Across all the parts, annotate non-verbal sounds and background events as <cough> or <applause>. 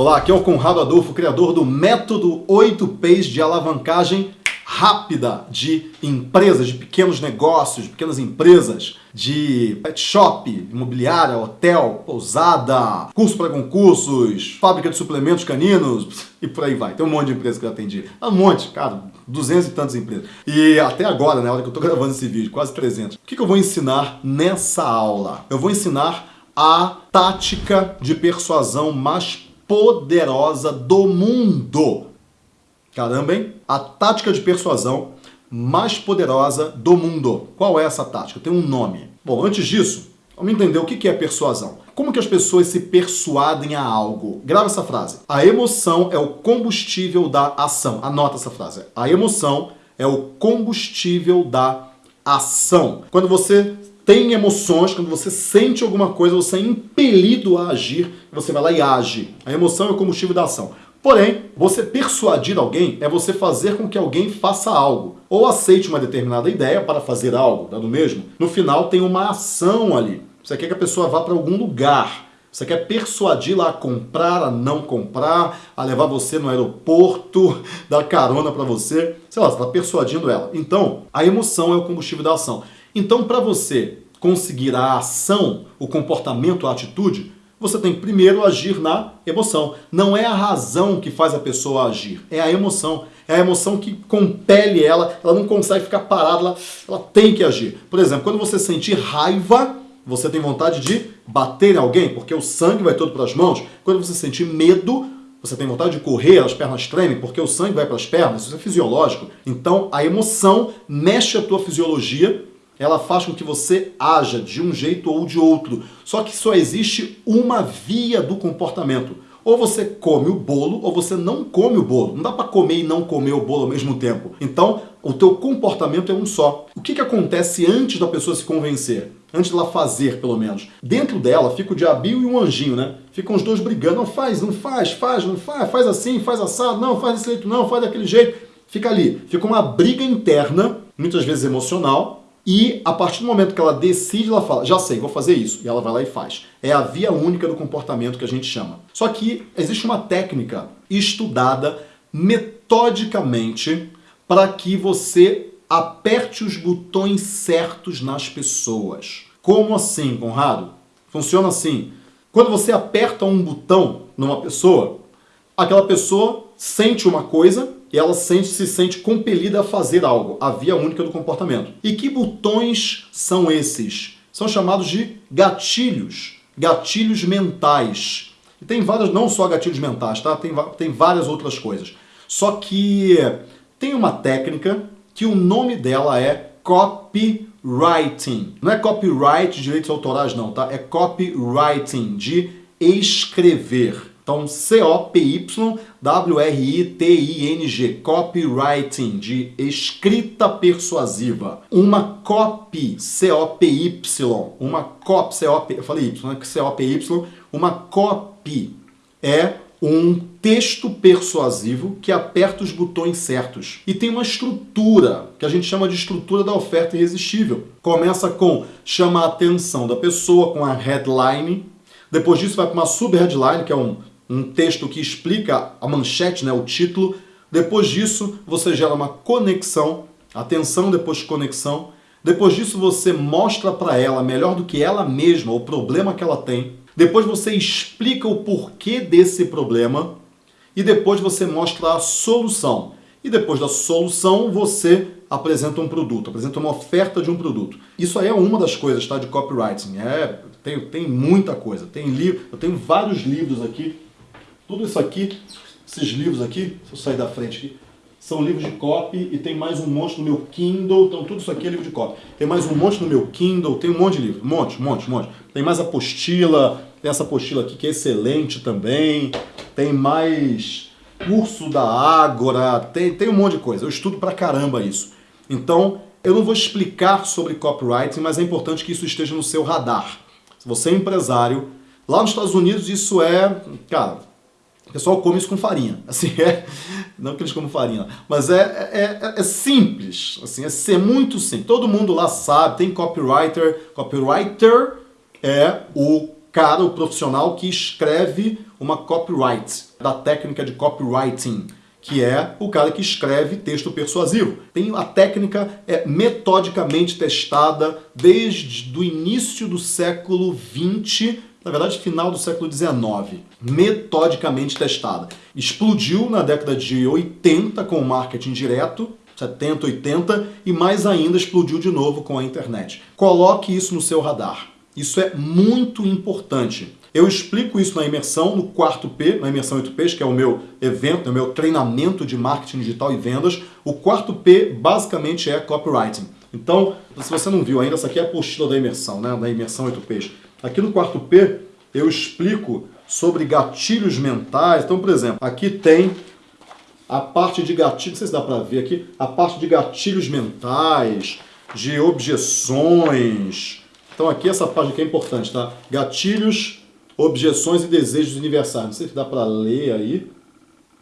Olá, aqui é o Conrado Adolfo, criador do método 8Ps de alavancagem rápida de empresas, de pequenos negócios, de pequenas empresas, de pet shop, imobiliária, hotel, pousada, curso para concursos, fábrica de suplementos caninos <laughs> e por aí vai. Tem um monte de empresas que eu atendi. Um monte, cara, 200 e tantas empresas. E até agora, na né, hora que eu estou <laughs> gravando esse vídeo, quase 300. O que, que eu vou ensinar nessa aula? Eu vou ensinar a tática de persuasão mais poderosa do mundo. Caramba, hein? A tática de persuasão mais poderosa do mundo. Qual é essa tática? Tem um nome. Bom, antes disso, vamos entender o que é persuasão. Como que as pessoas se persuadem a algo? Grava essa frase. A emoção é o combustível da ação. Anota essa frase. A emoção é o combustível da ação. Quando você tem emoções, quando você sente alguma coisa, você é impelido a agir, você vai lá e age. A emoção é o combustível da ação. Porém, você persuadir alguém é você fazer com que alguém faça algo. Ou aceite uma determinada ideia para fazer algo, dado mesmo. No final tem uma ação ali. Você quer que a pessoa vá para algum lugar. Você quer persuadi-la a comprar, a não comprar, a levar você no aeroporto, <laughs> dar carona para você. Sei lá, você está persuadindo ela. Então, a emoção é o combustível da ação. Então, para você conseguir a ação, o comportamento, a atitude, você tem que primeiro agir na emoção. Não é a razão que faz a pessoa agir, é a emoção. É a emoção que compele ela, ela não consegue ficar parada, ela, ela tem que agir. Por exemplo, quando você sentir raiva, você tem vontade de bater em alguém, porque o sangue vai todo para as mãos. Quando você sentir medo, você tem vontade de correr, as pernas tremem, porque o sangue vai para as pernas, isso é fisiológico. Então, a emoção mexe a tua fisiologia ela faz com que você haja de um jeito ou de outro. Só que só existe uma via do comportamento. Ou você come o bolo ou você não come o bolo. Não dá para comer e não comer o bolo ao mesmo tempo. Então, o teu comportamento é um só. O que, que acontece antes da pessoa se convencer? Antes dela fazer, pelo menos. Dentro dela fica o diabinho e um anjinho, né? Ficam os dois brigando. Não faz, não faz, faz, não faz, faz assim, faz assado, não, faz desse jeito, não, faz daquele jeito. Fica ali. Fica uma briga interna, muitas vezes emocional, e a partir do momento que ela decide, ela fala, já sei, vou fazer isso. E ela vai lá e faz. É a via única do comportamento que a gente chama. Só que existe uma técnica estudada metodicamente para que você aperte os botões certos nas pessoas. Como assim, Conrado? Funciona assim. Quando você aperta um botão numa pessoa, aquela pessoa sente uma coisa ela sente, se sente compelida a fazer algo, a via única do comportamento. E que botões são esses? São chamados de gatilhos, gatilhos mentais. E tem várias, não só gatilhos mentais, tá? Tem, tem várias outras coisas. Só que tem uma técnica que o nome dela é copywriting. Não é copyright, direitos autorais não, tá? É copywriting, de escrever. Então, C-O-P-Y-W-R-I-T-I-N-G, copywriting, de escrita persuasiva. Uma copy, C-O-P-Y, uma copy, C-O-P, eu falei Y, né? C-O-P-Y, uma copy é um texto persuasivo que aperta os botões certos. E tem uma estrutura, que a gente chama de estrutura da oferta irresistível. Começa com chama a atenção da pessoa, com a headline, depois disso vai para uma sub-headline, que é um um texto que explica a manchete, né, o título. Depois disso, você gera uma conexão, atenção depois de conexão. Depois disso, você mostra para ela, melhor do que ela mesma, o problema que ela tem. Depois você explica o porquê desse problema. E depois você mostra a solução. E depois da solução, você apresenta um produto, apresenta uma oferta de um produto. Isso aí é uma das coisas tá, de copywriting. É, tem, tem muita coisa. Tem livro, eu tenho vários livros aqui tudo isso aqui, esses livros aqui, se eu sair da frente aqui, são livros de copy e tem mais um monte no meu Kindle, então tudo isso aqui é livro de copy. Tem mais um monte no meu Kindle, tem um monte de livro, um monte, um monte, um monte. Tem mais apostila, tem essa apostila aqui que é excelente também, tem mais curso da Ágora, tem, tem um monte de coisa, eu estudo pra caramba isso. Então, eu não vou explicar sobre copywriting, mas é importante que isso esteja no seu radar. Se você é empresário, lá nos Estados Unidos isso é, cara, o pessoal come isso com farinha. <laughs> Assim, é, não que eles comem farinha, mas é, é, é, é simples. Assim, é ser muito simples. Todo mundo lá sabe, tem copywriter. Copywriter é o cara, o profissional que escreve uma copyright, da técnica de copywriting que é o cara que escreve texto persuasivo. Tem a técnica é metodicamente testada desde o início do século XX, na verdade final do século XIX, metodicamente testada. Explodiu na década de 80 com o marketing direto, 70, 80 e mais ainda explodiu de novo com a internet. Coloque isso no seu radar. Isso é muito importante. Eu explico isso na imersão, no quarto P, na imersão 8Ps, que é o meu evento, é o meu treinamento de marketing digital e vendas. O quarto P basicamente é copywriting. Então, se você não viu ainda, essa aqui é a apostila da imersão, né? Da imersão 8Ps. Aqui no quarto P, eu explico sobre gatilhos mentais. Então, por exemplo, aqui tem a parte de gatilhos, não sei se dá para ver aqui, a parte de gatilhos mentais, de objeções. Então aqui essa parte aqui é importante, tá? Gatilhos objeções e desejos universais. Não sei se dá para ler aí,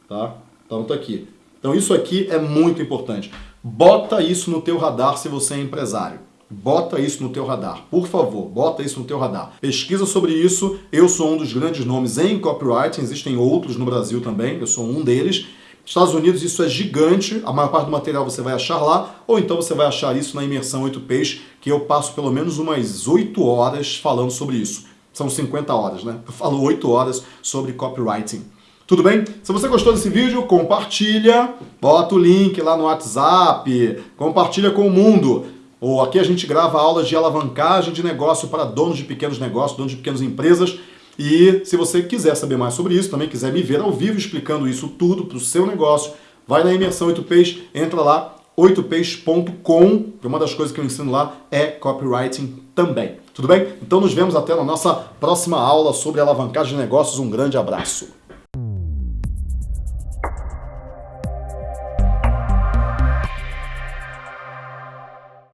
tá? Então tá aqui. Então isso aqui é muito importante. Bota isso no teu radar se você é empresário. Bota isso no teu radar, por favor, bota isso no teu radar. Pesquisa sobre isso, eu sou um dos grandes nomes em copywriting, existem outros no Brasil também, eu sou um deles. Estados Unidos isso é gigante, a maior parte do material você vai achar lá, ou então você vai achar isso na imersão 8Ps, que eu passo pelo menos umas 8 horas falando sobre isso são 50 horas, né? Eu falo 8 horas sobre copywriting. Tudo bem? Se você gostou desse vídeo, compartilha, bota o link lá no WhatsApp, compartilha com o mundo. Ou aqui a gente grava aulas de alavancagem de negócio para donos de pequenos negócios, donos de pequenas empresas. E se você quiser saber mais sobre isso, também quiser me ver ao vivo explicando isso tudo para o seu negócio, vai na imersão 8Ps, entra lá, 8ps.com, que uma das coisas que eu ensino lá é copywriting também. Tudo bem? Então nos vemos até na nossa próxima aula sobre alavancagem de negócios. Um grande abraço.